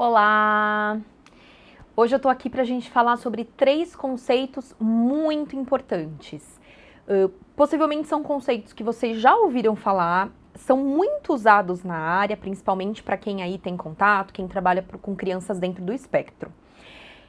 Olá! Hoje eu tô aqui pra gente falar sobre três conceitos muito importantes. Uh, possivelmente são conceitos que vocês já ouviram falar, são muito usados na área, principalmente para quem aí tem contato, quem trabalha com crianças dentro do espectro.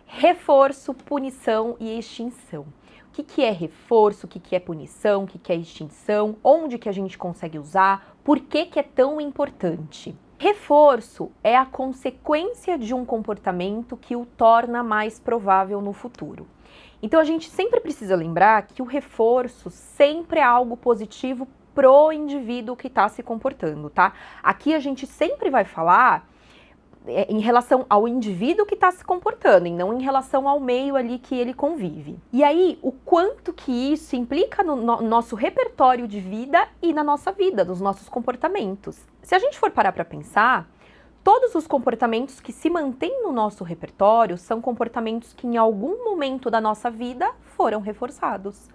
Reforço, punição e extinção. O que, que é reforço, o que, que é punição, o que, que é extinção, onde que a gente consegue usar, por que, que é tão importante? Reforço é a consequência de um comportamento que o torna mais provável no futuro. Então a gente sempre precisa lembrar que o reforço sempre é algo positivo pro indivíduo que está se comportando, tá? Aqui a gente sempre vai falar em relação ao indivíduo que está se comportando e não em relação ao meio ali que ele convive. E aí, o quanto que isso implica no, no nosso repertório de vida e na nossa vida, nos nossos comportamentos. Se a gente for parar para pensar, todos os comportamentos que se mantêm no nosso repertório são comportamentos que em algum momento da nossa vida foram reforçados.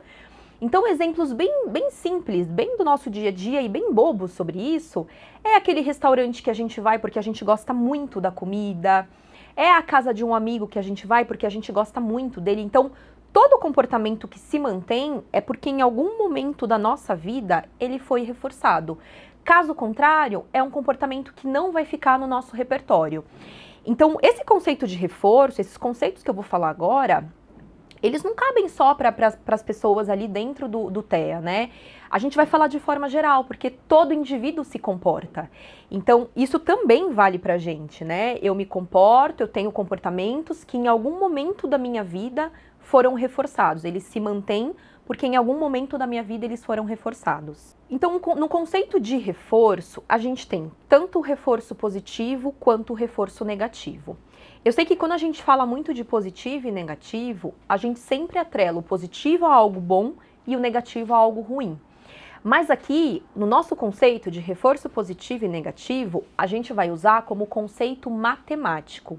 Então, exemplos bem, bem simples, bem do nosso dia a dia e bem bobos sobre isso, é aquele restaurante que a gente vai porque a gente gosta muito da comida, é a casa de um amigo que a gente vai porque a gente gosta muito dele. Então, todo comportamento que se mantém é porque em algum momento da nossa vida ele foi reforçado. Caso contrário, é um comportamento que não vai ficar no nosso repertório. Então, esse conceito de reforço, esses conceitos que eu vou falar agora, eles não cabem só para pra, as pessoas ali dentro do, do TEA, né? A gente vai falar de forma geral, porque todo indivíduo se comporta. Então, isso também vale para a gente, né? Eu me comporto, eu tenho comportamentos que em algum momento da minha vida foram reforçados. Eles se mantêm porque em algum momento da minha vida eles foram reforçados. Então, no conceito de reforço, a gente tem tanto o reforço positivo quanto o reforço negativo. Eu sei que quando a gente fala muito de positivo e negativo, a gente sempre atrela o positivo a algo bom e o negativo a algo ruim. Mas aqui, no nosso conceito de reforço positivo e negativo, a gente vai usar como conceito matemático.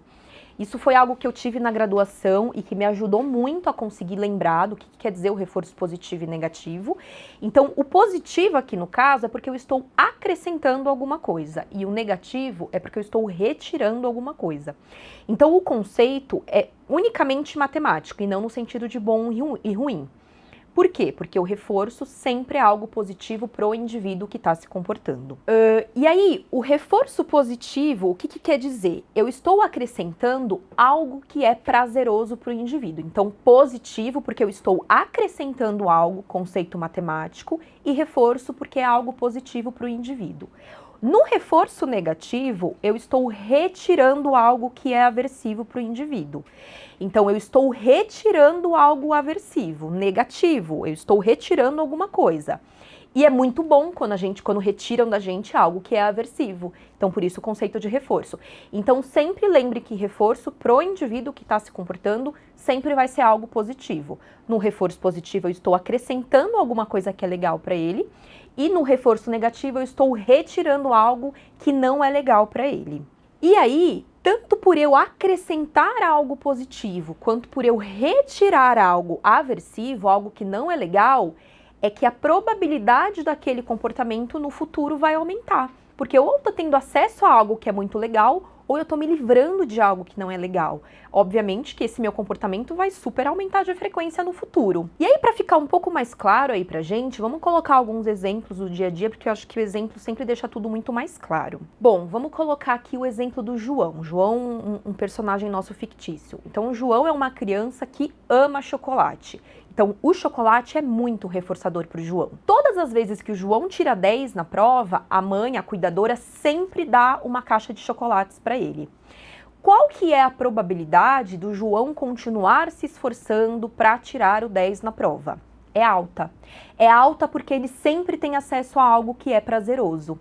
Isso foi algo que eu tive na graduação e que me ajudou muito a conseguir lembrar do que quer dizer o reforço positivo e negativo. Então, o positivo aqui no caso é porque eu estou acrescentando alguma coisa e o negativo é porque eu estou retirando alguma coisa. Então, o conceito é unicamente matemático e não no sentido de bom e ruim. Por quê? Porque o reforço sempre é algo positivo para o indivíduo que está se comportando. Uh, e aí, o reforço positivo, o que, que quer dizer? Eu estou acrescentando algo que é prazeroso para o indivíduo. Então, positivo, porque eu estou acrescentando algo, conceito matemático, e reforço, porque é algo positivo para o indivíduo. No reforço negativo, eu estou retirando algo que é aversivo para o indivíduo. Então, eu estou retirando algo aversivo, negativo, eu estou retirando alguma coisa. E é muito bom quando a gente, quando retiram da gente algo que é aversivo. Então, por isso o conceito de reforço. Então, sempre lembre que reforço pro indivíduo que está se comportando sempre vai ser algo positivo. No reforço positivo, eu estou acrescentando alguma coisa que é legal para ele e no reforço negativo eu estou retirando algo que não é legal para ele. E aí, tanto por eu acrescentar algo positivo, quanto por eu retirar algo aversivo, algo que não é legal, é que a probabilidade daquele comportamento no futuro vai aumentar. Porque ou eu estou tendo acesso a algo que é muito legal, ou eu estou me livrando de algo que não é legal. Obviamente que esse meu comportamento vai super aumentar de frequência no futuro. E aí, para ficar um pouco mais claro aí pra gente, vamos colocar alguns exemplos do dia a dia, porque eu acho que o exemplo sempre deixa tudo muito mais claro. Bom, vamos colocar aqui o exemplo do João. João, um, um personagem nosso fictício. Então, o João é uma criança que ama chocolate. Então, o chocolate é muito reforçador para o João. Todas as vezes que o João tira 10 na prova, a mãe, a cuidadora, sempre dá uma caixa de chocolates para ele. Qual que é a probabilidade do João continuar se esforçando para tirar o 10 na prova? É alta. É alta porque ele sempre tem acesso a algo que é prazeroso.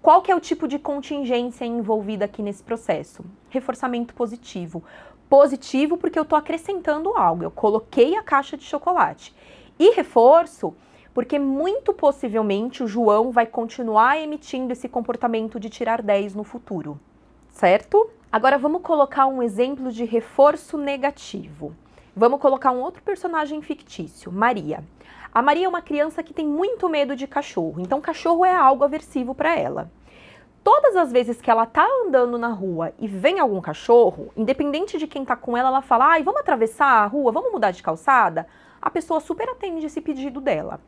Qual que é o tipo de contingência envolvida aqui nesse processo? Reforçamento positivo positivo porque eu estou acrescentando algo, eu coloquei a caixa de chocolate. E reforço porque muito possivelmente o João vai continuar emitindo esse comportamento de tirar 10 no futuro, certo? Agora vamos colocar um exemplo de reforço negativo. Vamos colocar um outro personagem fictício, Maria. A Maria é uma criança que tem muito medo de cachorro, então cachorro é algo aversivo para ela. Todas as vezes que ela tá andando na rua e vem algum cachorro, independente de quem tá com ela, ela fala: "Ai, vamos atravessar a rua, vamos mudar de calçada?" A pessoa super atende esse pedido dela.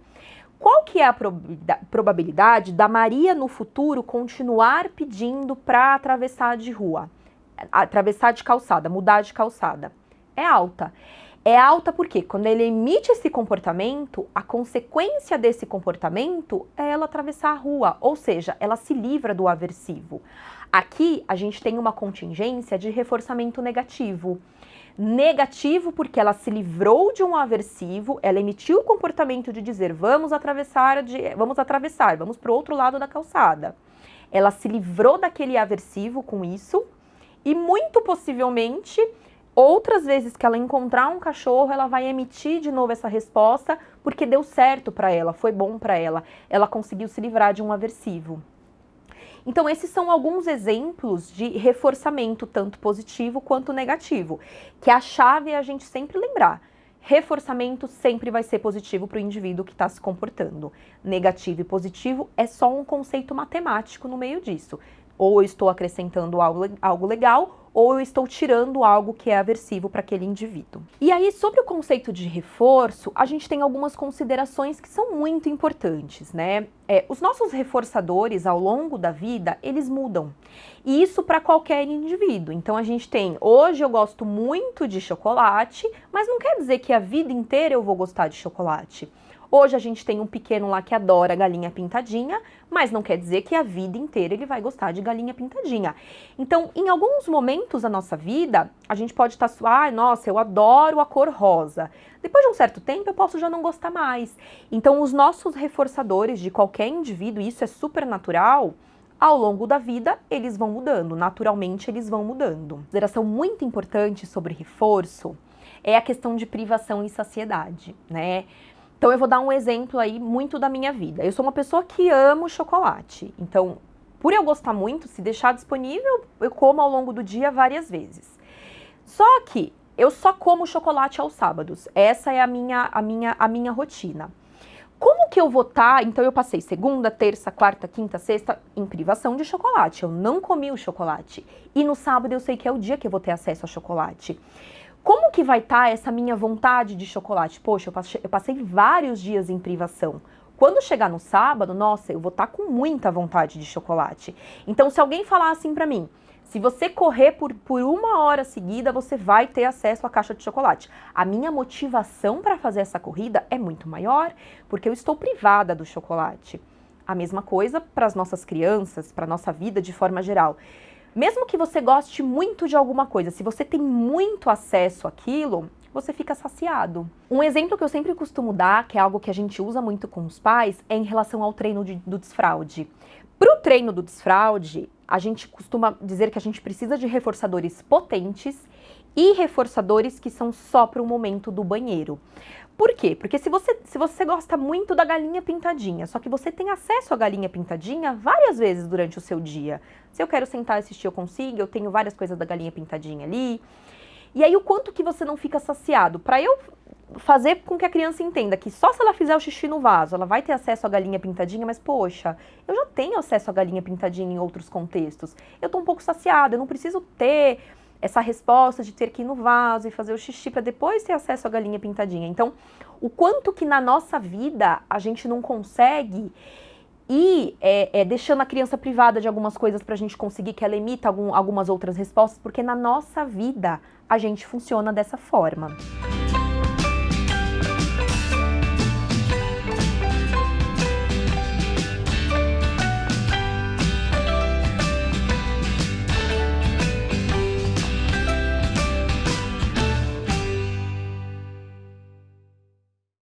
Qual que é a probabilidade da Maria no futuro continuar pedindo para atravessar de rua? Atravessar de calçada, mudar de calçada? É alta. É alta porque quando ele emite esse comportamento, a consequência desse comportamento é ela atravessar a rua, ou seja, ela se livra do aversivo. Aqui a gente tem uma contingência de reforçamento negativo. Negativo porque ela se livrou de um aversivo, ela emitiu o comportamento de dizer vamos atravessar, de, vamos atravessar, vamos para o outro lado da calçada. Ela se livrou daquele aversivo com isso e muito possivelmente Outras vezes que ela encontrar um cachorro, ela vai emitir de novo essa resposta porque deu certo para ela, foi bom para ela, ela conseguiu se livrar de um aversivo. Então, esses são alguns exemplos de reforçamento, tanto positivo quanto negativo, que a chave é a gente sempre lembrar. Reforçamento sempre vai ser positivo para o indivíduo que está se comportando. Negativo e positivo é só um conceito matemático no meio disso. Ou eu estou acrescentando algo, algo legal, ou eu estou tirando algo que é aversivo para aquele indivíduo. E aí, sobre o conceito de reforço, a gente tem algumas considerações que são muito importantes, né? É, os nossos reforçadores ao longo da vida, eles mudam. E isso para qualquer indivíduo. Então a gente tem, hoje eu gosto muito de chocolate, mas não quer dizer que a vida inteira eu vou gostar de chocolate. Hoje a gente tem um pequeno lá que adora galinha pintadinha, mas não quer dizer que a vida inteira ele vai gostar de galinha pintadinha. Então, em alguns momentos da nossa vida, a gente pode estar, tá, ah, nossa, eu adoro a cor rosa. Depois de um certo tempo, eu posso já não gostar mais. Então, os nossos reforçadores de qualquer indivíduo, isso é super natural, ao longo da vida, eles vão mudando, naturalmente eles vão mudando. Consideração muito importante sobre reforço é a questão de privação e saciedade, né? Então eu vou dar um exemplo aí muito da minha vida. Eu sou uma pessoa que amo chocolate. Então, por eu gostar muito, se deixar disponível, eu como ao longo do dia várias vezes. Só que eu só como chocolate aos sábados. Essa é a minha a minha a minha rotina. Como que eu vou estar? Tá? Então eu passei segunda, terça, quarta, quinta, sexta em privação de chocolate. Eu não comi o chocolate. E no sábado eu sei que é o dia que eu vou ter acesso a chocolate. Como que vai estar tá essa minha vontade de chocolate? Poxa, eu passei, vários dias em privação. Quando chegar no sábado, nossa, eu vou estar tá com muita vontade de chocolate. Então, se alguém falar assim para mim, se você correr por, por uma hora seguida, você vai ter acesso à caixa de chocolate. A minha motivação para fazer essa corrida é muito maior, porque eu estou privada do chocolate. A mesma coisa para as nossas crianças, para a nossa vida de forma geral. Mesmo que você goste muito de alguma coisa, se você tem muito acesso àquilo, você fica saciado. Um exemplo que eu sempre costumo dar, que é algo que a gente usa muito com os pais, é em relação ao treino de, do desfraude. Para o treino do desfraude, a gente costuma dizer que a gente precisa de reforçadores potentes e reforçadores que são só para o momento do banheiro. Por quê? Porque se você, se você gosta muito da galinha pintadinha, só que você tem acesso à galinha pintadinha várias vezes durante o seu dia. Se eu quero sentar e assistir, eu consigo, eu tenho várias coisas da galinha pintadinha ali. E aí o quanto que você não fica saciado? Para eu fazer com que a criança entenda que só se ela fizer o xixi no vaso, ela vai ter acesso à galinha pintadinha, mas poxa, eu já tenho acesso à galinha pintadinha em outros contextos. Eu tô um pouco saciada, eu não preciso ter essa resposta de ter que ir no vaso e fazer o xixi para depois ter acesso à galinha pintadinha. Então, o quanto que na nossa vida a gente não consegue ir é, é, deixando a criança privada de algumas coisas para a gente conseguir que ela emita algum, algumas outras respostas, porque na nossa vida a gente funciona dessa forma.